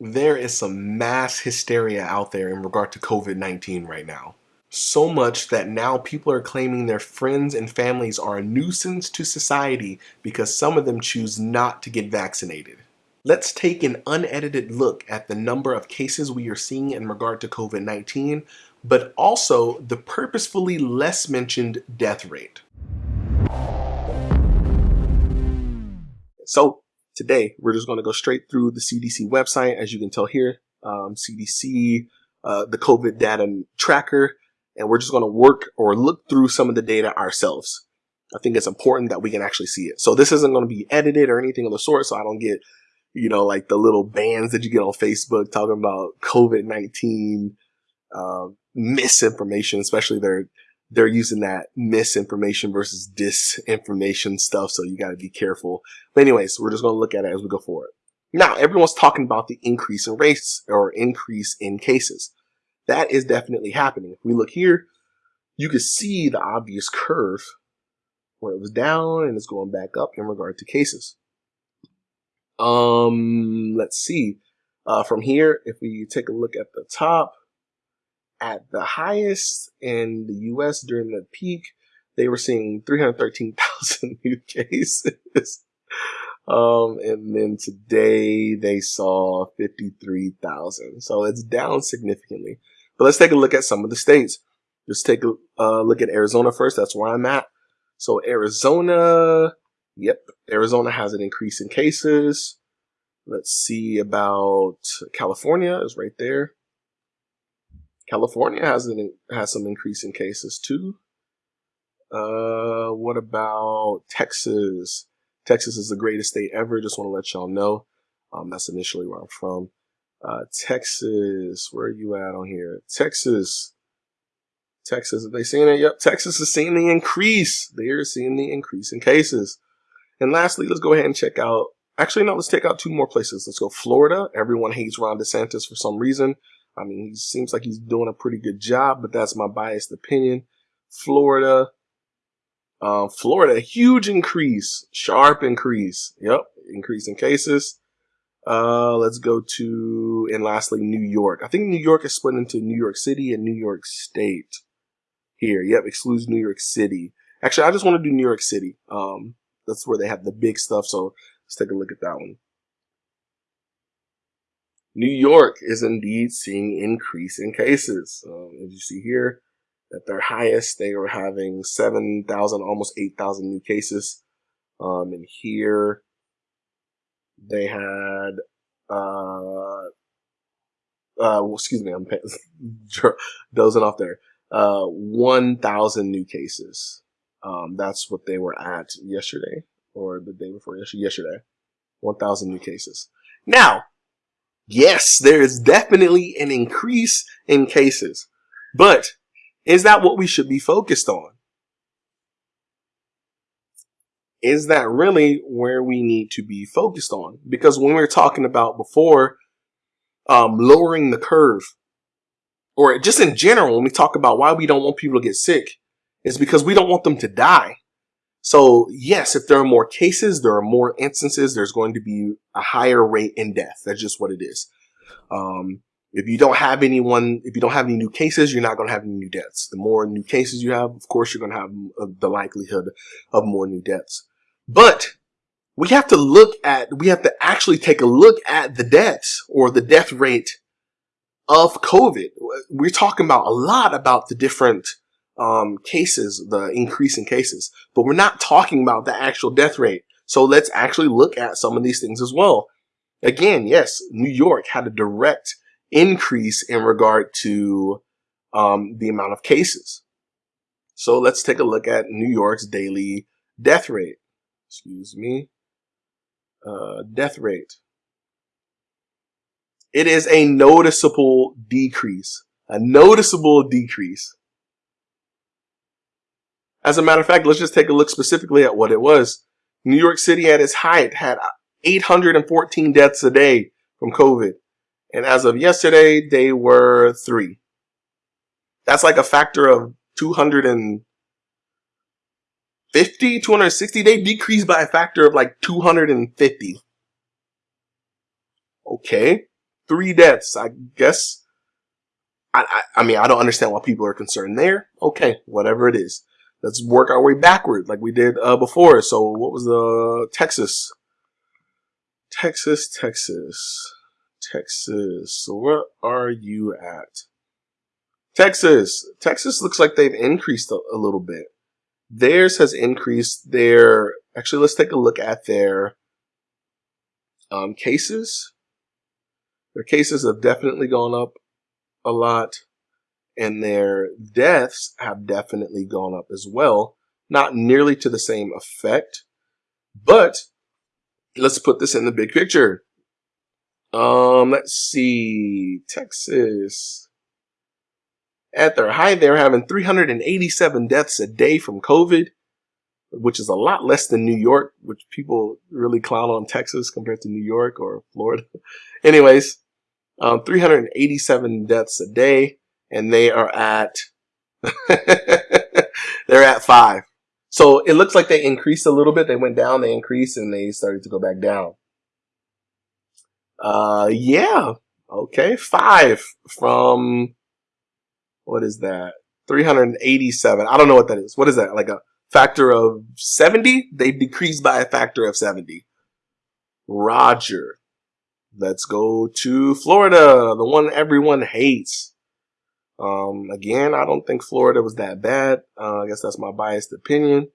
there is some mass hysteria out there in regard to COVID-19 right now. So much that now people are claiming their friends and families are a nuisance to society because some of them choose not to get vaccinated. Let's take an unedited look at the number of cases we are seeing in regard to COVID-19, but also the purposefully less mentioned death rate. So today we're just going to go straight through the CDC website. As you can tell here, um, CDC, uh, the COVID data tracker, and we're just going to work or look through some of the data ourselves. I think it's important that we can actually see it. So this isn't going to be edited or anything of the sort, so I don't get, you know, like the little bans that you get on Facebook talking about COVID-19 uh, misinformation, especially their they're using that misinformation versus disinformation stuff. So you got to be careful. But anyways, we're just going to look at it as we go forward. Now, everyone's talking about the increase in rates or increase in cases. That is definitely happening. If we look here, you can see the obvious curve where it was down and it's going back up in regard to cases. Um, let's see. Uh, from here, if we take a look at the top, at the highest in the US during the peak, they were seeing 313,000 new cases. Um, and then today they saw 53,000. So it's down significantly. But let's take a look at some of the states. Just take a uh, look at Arizona first. That's where I'm at. So Arizona, yep, Arizona has an increase in cases. Let's see about California is right there. California has an, has some increase in cases too. Uh, what about Texas? Texas is the greatest state ever. Just want to let y'all know. Um, that's initially where I'm from. Uh, Texas, where are you at on here? Texas, Texas, are they seeing it? Yep, Texas is seeing the increase. They are seeing the increase in cases. And lastly, let's go ahead and check out. Actually, no, let's take out two more places. Let's go Florida. Everyone hates Ron DeSantis for some reason. I mean, he seems like he's doing a pretty good job, but that's my biased opinion. Florida, uh, Florida, huge increase, sharp increase. Yep, increase in cases. Uh, let's go to, and lastly, New York. I think New York is split into New York City and New York State here. Yep, excludes New York City. Actually, I just want to do New York City. Um, that's where they have the big stuff. So let's take a look at that one. New York is indeed seeing increase in cases. Um, as you see here, at their highest, they were having 7,000, almost 8,000 new cases. Um, and here they had, uh, uh, well, excuse me, I'm dozing off there. Uh, 1,000 new cases. Um, that's what they were at yesterday or the day before yesterday. Yesterday, 1,000 new cases. Now, yes, there is definitely an increase in cases, but is that what we should be focused on? Is that really where we need to be focused on? Because when we were talking about before, um, lowering the curve, or just in general, when we talk about why we don't want people to get sick, is because we don't want them to die. So yes, if there are more cases, there are more instances, there's going to be a higher rate in death. That's just what it is. Um, if you don't have anyone, if you don't have any new cases, you're not going to have any new deaths. The more new cases you have, of course, you're going to have the likelihood of more new deaths. But we have to look at, we have to actually take a look at the deaths or the death rate of COVID. We're talking about a lot about the different um, cases, the increase in cases, but we're not talking about the actual death rate. So let's actually look at some of these things as well. Again, yes, New York had a direct increase in regard to um, the amount of cases. So let's take a look at New York's daily death rate. Excuse me. Uh, death rate. It is a noticeable decrease. A noticeable decrease. As a matter of fact, let's just take a look specifically at what it was. New York City at its height had 814 deaths a day from COVID. And as of yesterday, they were three. That's like a factor of 250, 260. They decreased by a factor of like 250. Okay. three deaths. I guess. I, I, I mean, I don't understand why people are concerned there. Okay, whatever it is. Let's work our way backward like we did uh, before. So what was the Texas? Texas, Texas, Texas. So what are you at? Texas. Texas looks like they've increased a, a little bit. Theirs has increased their, actually let's take a look at their um, cases. Their cases have definitely gone up a lot and their deaths have definitely gone up as well. Not nearly to the same effect, but let's put this in the big picture. Um, let's see, Texas. At their height, they're having 387 deaths a day from COVID, which is a lot less than New York, which people really clown on Texas compared to New York or Florida. Anyways, um, 387 deaths a day, and they are at they're at five. So it looks like they increased a little bit. They went down, they increased, and they started to go back down. Uh, yeah. Okay. Five from, what is that? 387. I don't know what that is. What is that? Like a factor of 70? They've decreased by a factor of 70. Roger. Let's go to Florida, the one everyone hates. Um, again, I don't think Florida was that bad. Uh, I guess that's my biased opinion.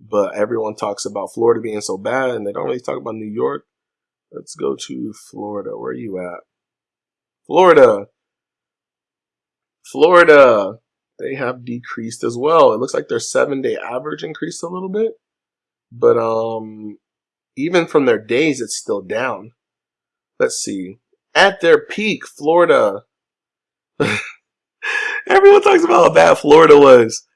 But everyone talks about Florida being so bad, and they don't really talk about New York. Let's go to Florida. Where are you at? Florida. Florida. They have decreased as well. It looks like their seven day average increased a little bit. But um, even from their days, it's still down. Let's see. At their peak, Florida. Everyone talks about how bad Florida was.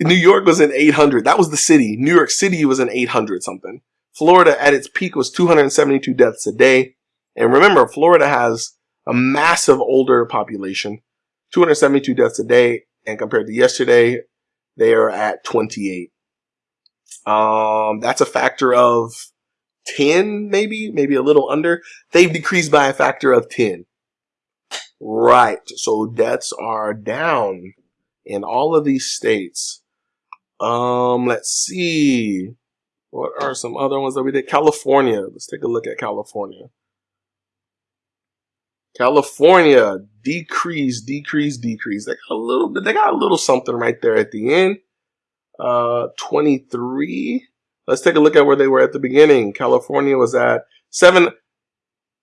New York was in 800. That was the city. New York City was in 800 something. Florida at its peak was 272 deaths a day. And remember, Florida has a massive older population, 272 deaths a day. And compared to yesterday, they are at 28. Um, that's a factor of 10, maybe, maybe a little under. They've decreased by a factor of 10. Right. So deaths are down in all of these states. Um, let's see. What are some other ones that we did? California. Let's take a look at California. California decrease, decrease, decrease. They got a little bit. They got a little something right there at the end. Uh, 23. Let's take a look at where they were at the beginning. California was at seven.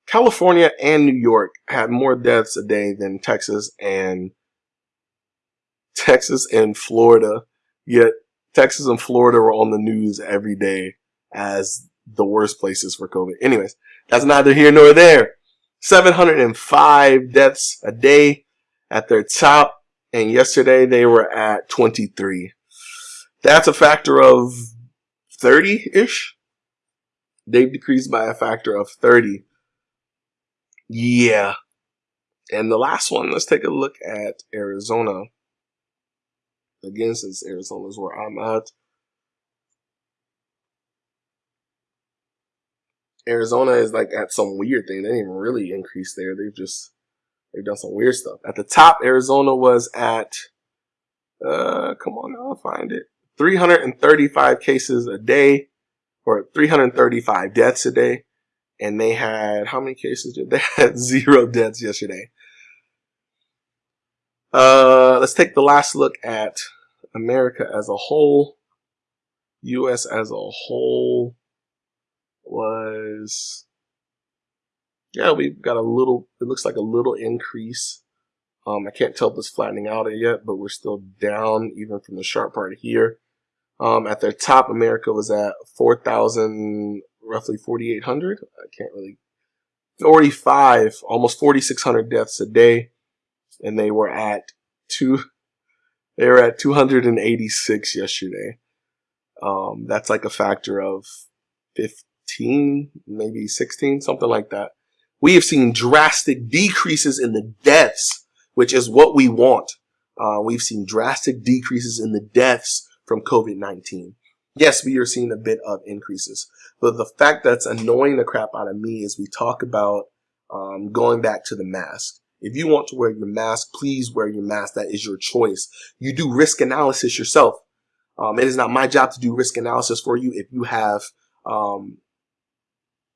California and New York had more deaths a day than Texas and Texas and Florida. Yet Texas and Florida were on the news every day as the worst places for COVID. Anyways, that's neither here nor there. 705 deaths a day at their top. And yesterday they were at 23. That's a factor of 30 ish. They've decreased by a factor of 30. Yeah. And the last one, let's take a look at Arizona. Again, since Arizona is where I'm at. Arizona is like at some weird thing. They didn't even really increase there. They've just they've done some weird stuff. At the top, Arizona was at uh come on I'll find it. 335 cases a day or 335 deaths a day. And they had how many cases did they had zero deaths yesterday. Uh let's take the last look at America as a whole. US as a whole was yeah, we've got a little it looks like a little increase. Um, I can't tell if it's flattening out yet, but we're still down even from the sharp part here. Um, at their top, America was at 4,000, roughly 4,800. I can't really, 45, almost 4,600 deaths a day. And they were at two, they were at 286 yesterday. Um, that's like a factor of 15, maybe 16, something like that. We have seen drastic decreases in the deaths, which is what we want. Uh, we've seen drastic decreases in the deaths from COVID-19. Yes, we are seeing a bit of increases, but the fact that's annoying the crap out of me is we talk about um, going back to the mask. If you want to wear your mask, please wear your mask. That is your choice. You do risk analysis yourself. Um, it is not my job to do risk analysis for you. If you have um,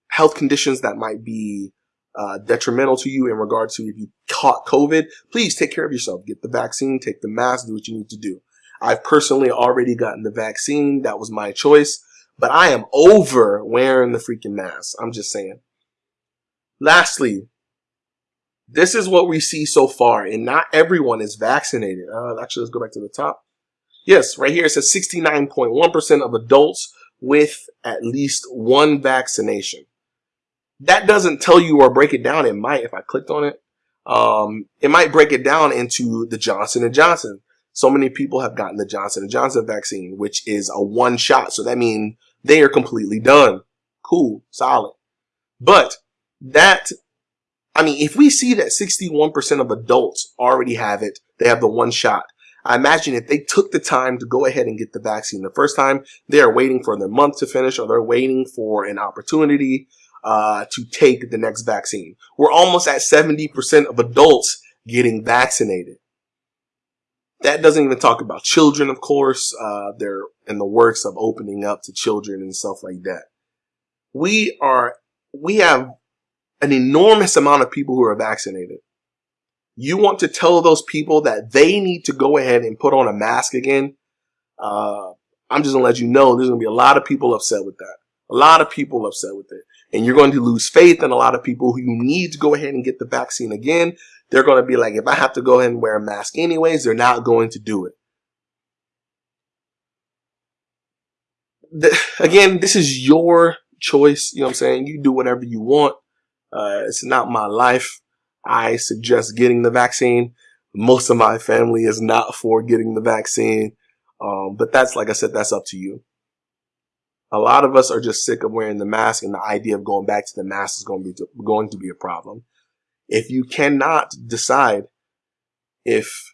health conditions that might be uh, detrimental to you in regard to if you caught COVID, please take care of yourself. Get the vaccine, take the mask, do what you need to do. I've personally already gotten the vaccine. That was my choice. But I am over wearing the freaking mask. I'm just saying. Lastly, this is what we see so far, and not everyone is vaccinated. Uh, actually, let's go back to the top. Yes, right here it says 69.1% of adults with at least one vaccination. That doesn't tell you or break it down. It might if I clicked on it. Um, it might break it down into the Johnson and Johnson. So many people have gotten the Johnson Johnson vaccine, which is a one shot. So that means they are completely done. Cool, solid. But that, I mean, if we see that 61% of adults already have it, they have the one shot. I imagine if they took the time to go ahead and get the vaccine the first time, they are waiting for their month to finish or they're waiting for an opportunity uh, to take the next vaccine. We're almost at 70% of adults getting vaccinated. That doesn't even talk about children, of course. Uh, they're in the works of opening up to children and stuff like that. We are, we have an enormous amount of people who are vaccinated. You want to tell those people that they need to go ahead and put on a mask again? Uh, I'm just gonna let you know there's gonna be a lot of people upset with that. A lot of people upset with it. And you're going to lose faith in a lot of people who you need to go ahead and get the vaccine again. They're going to be like, if I have to go ahead and wear a mask anyways, they're not going to do it. The, again, this is your choice. You know what I'm saying? You do whatever you want. Uh, it's not my life. I suggest getting the vaccine. Most of my family is not for getting the vaccine. Um, but that's, like I said, that's up to you. A lot of us are just sick of wearing the mask and the idea of going back to the mask is going to be, going to be a problem. If you cannot decide if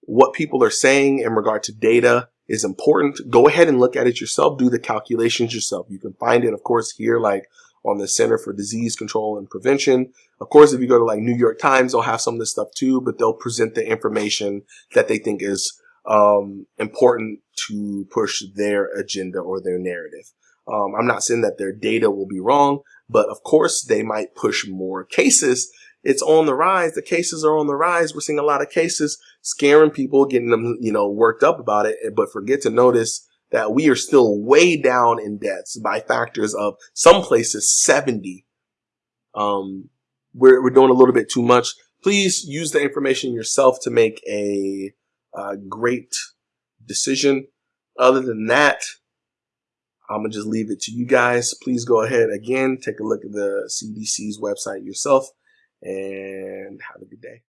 what people are saying in regard to data is important, go ahead and look at it yourself. Do the calculations yourself. You can find it, of course, here, like on the Center for Disease Control and Prevention. Of course, if you go to like New York Times, they'll have some of this stuff too, but they'll present the information that they think is um, important to push their agenda or their narrative. Um, I'm not saying that their data will be wrong, but of course they might push more cases. It's on the rise. The cases are on the rise. We're seeing a lot of cases scaring people, getting them, you know, worked up about it, but forget to notice that we are still way down in deaths by factors of some places 70. Um, we're, we're doing a little bit too much. Please use the information yourself to make a uh, great decision. Other than that, I'm gonna just leave it to you guys. Please go ahead again, take a look at the CDC's website yourself, and have a good day.